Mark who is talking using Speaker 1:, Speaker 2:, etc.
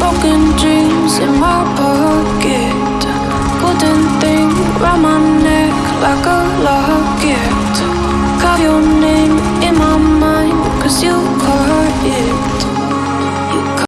Speaker 1: broken dream